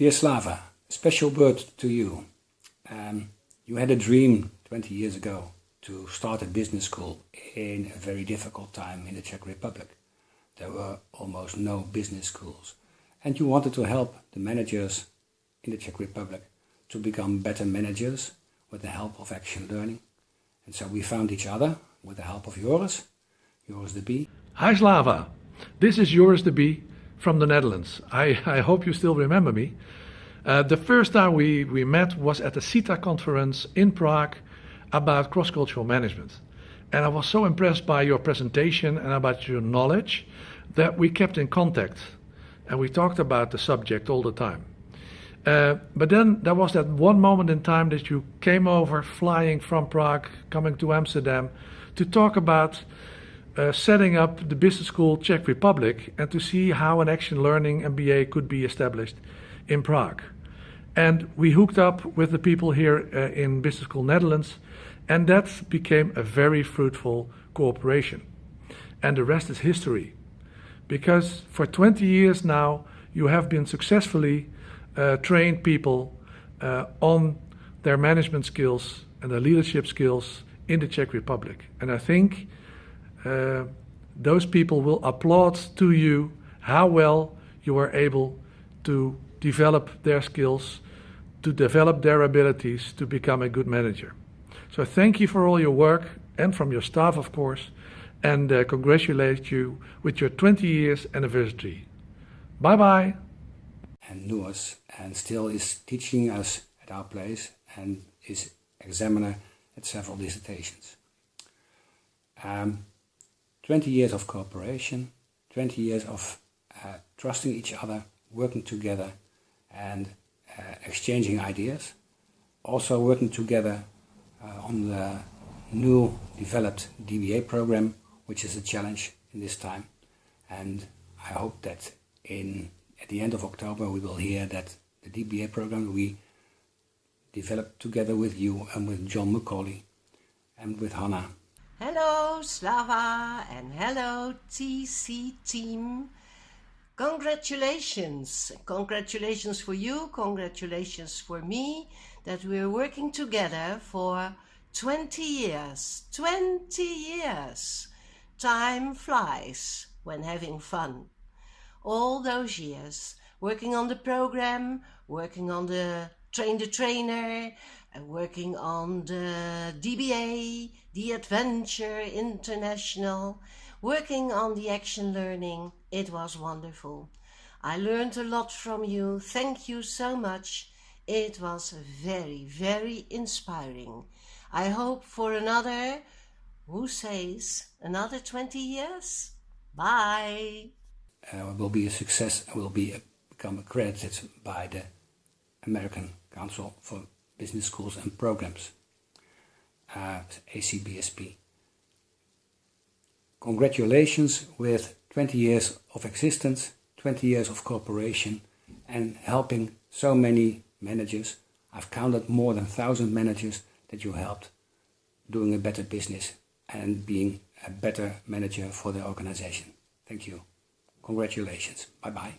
Dear Slava, a special word to you. Um, you had a dream 20 years ago to start a business school in a very difficult time in the Czech Republic. There were almost no business schools. And you wanted to help the managers in the Czech Republic to become better managers with the help of action learning. And so we found each other with the help of Joris, Joris de Bie. Hi Slava, this is Joris de Bie from the Netherlands. I, I hope you still remember me. Uh, the first time we, we met was at the CITA conference in Prague about cross-cultural management. And I was so impressed by your presentation and about your knowledge that we kept in contact and we talked about the subject all the time. Uh, but then there was that one moment in time that you came over flying from Prague, coming to Amsterdam to talk about uh, setting up the business school Czech Republic and to see how an action learning MBA could be established in Prague. And we hooked up with the people here uh, in Business School Netherlands, and that became a very fruitful cooperation. And the rest is history. Because for 20 years now, you have been successfully uh, trained people uh, on their management skills and their leadership skills in the Czech Republic. And I think uh, those people will applaud to you how well you are able to develop their skills, to develop their abilities to become a good manager. So thank you for all your work and from your staff, of course, and uh, congratulate you with your 20 years anniversary. Bye bye. And knew us and still is teaching us at our place and is examiner at several dissertations. Um, 20 years of cooperation, 20 years of uh, trusting each other, working together and uh, exchanging ideas. Also working together uh, on the new developed DBA program, which is a challenge in this time. And I hope that in at the end of October we will hear that the DBA program we developed together with you and with John McCauley and with Hannah. Hello Slava and hello TC team. Congratulations. Congratulations for you, congratulations for me that we're working together for 20 years. 20 years. Time flies when having fun. All those years working on the program, working on the train the trainer, and working on the DBA, the Adventure International, working on the action learning. It was wonderful. I learned a lot from you. Thank you so much. It was very, very inspiring. I hope for another, who says, another 20 years? Bye. Uh, will be a success will be a, become accredited by the American Council for Business Schools and Programs, ACBSP. Congratulations with 20 years of existence, 20 years of cooperation and helping so many managers. I've counted more than 1,000 managers that you helped doing a better business and being a better manager for the organization. Thank you. Congratulations. Bye-bye.